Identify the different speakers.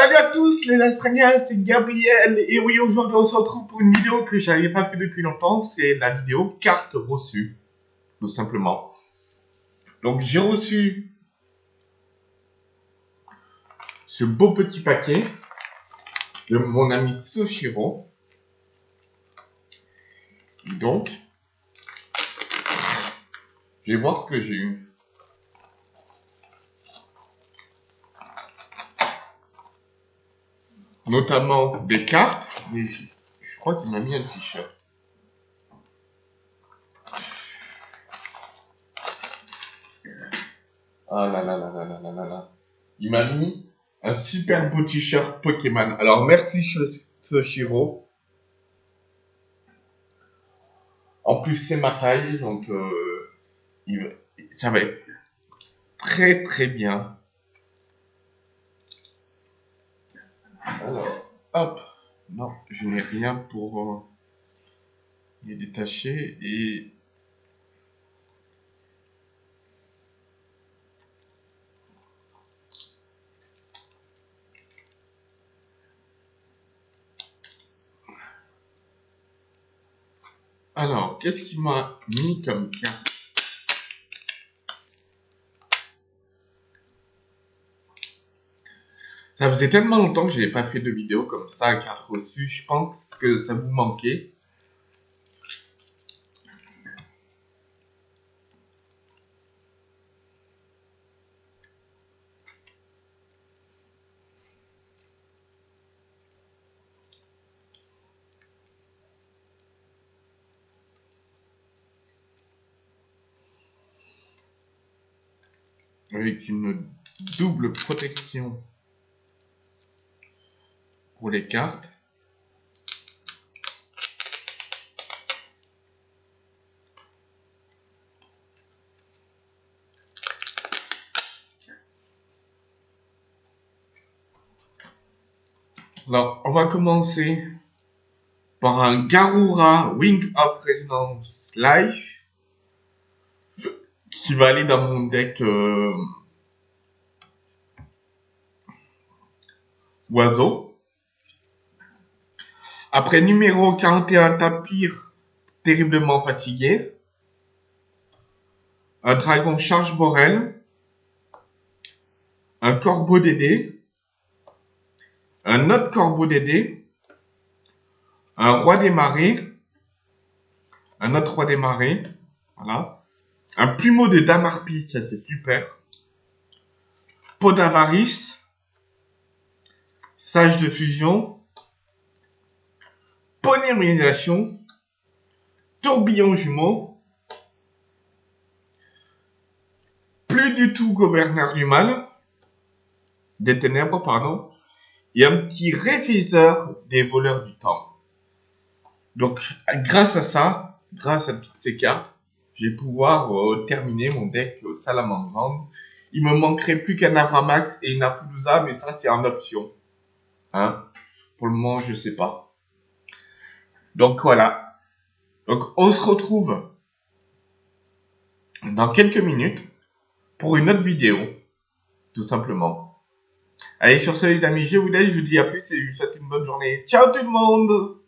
Speaker 1: Salut à tous les Australiens, c'est Gabriel et oui aujourd'hui on se retrouve pour une vidéo que j'avais pas fait depuis longtemps, c'est la vidéo carte reçue, tout simplement. Donc j'ai reçu ce beau petit paquet de mon ami Soshiro. Donc, je vais voir ce que j'ai eu. Notamment des cartes, mais je, crois qu'il m'a mis un t-shirt. Ah là là là là là là là là. Il m'a mis un super beau t-shirt Pokémon. Alors merci Soshiro. En plus c'est ma taille, donc euh, ça va être très très bien. Hop. Non, je n'ai rien pour euh, les détacher et Alors, qu'est-ce qu'il m'a mis comme carte? Ça faisait tellement longtemps que je n'avais pas fait de vidéo comme ça, carte reçue. Je pense que ça vous manquait. Avec une double protection les cartes. Alors, on va commencer par un Garura Wing of Resonance Life qui va aller dans mon deck euh, oiseau. Après numéro 41, Tapir, terriblement fatigué. Un dragon charge Borel. Un corbeau Dédé. Un autre corbeau Dédé. Un roi des marées. Un autre roi des marées. Voilà. Un plumeau de Damarpi, ça c'est super. Pot d'avarice. Sage de fusion tourbillon jumeau, plus du tout gouverneur du mal, des ténèbres, pardon, et un petit réviseur des voleurs du temps. Donc, grâce à ça, grâce à toutes ces cartes, je vais pouvoir euh, terminer mon deck euh, Salamandre. Il me manquerait plus qu'un Avramax et une Apollousa, mais ça, c'est en option. Hein? Pour le moment, je sais pas. Donc voilà. Donc on se retrouve dans quelques minutes pour une autre vidéo, tout simplement. Allez, sur ce les amis, je vous laisse, je vous dis à plus et je vous souhaite une bonne journée. Ciao tout le monde